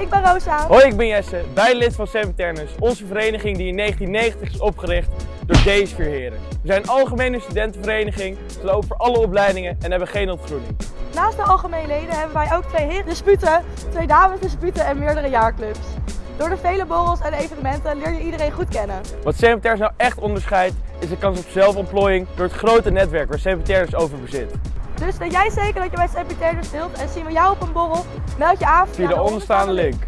ik ben Rosa. Hoi, ik ben Jesse, beide lid van Seven Ternus, onze vereniging die in 1990 is opgericht door deze vier heren. We zijn een algemene studentenvereniging, we lopen voor alle opleidingen en hebben geen ontgroening. Naast de algemene leden hebben wij ook twee heren disputen, twee dames disputen en meerdere jaarclubs. Door de vele borrels en evenementen leer je iedereen goed kennen. Wat Seven Ternus nou echt onderscheidt, is de kans op zelfontplooiing door het grote netwerk waar Seven Ternus over bezit. Dus weet jij zeker dat je bij Sepiternus deelt en zien we jou op een borrel? Meld je aan Via de onderstaande link.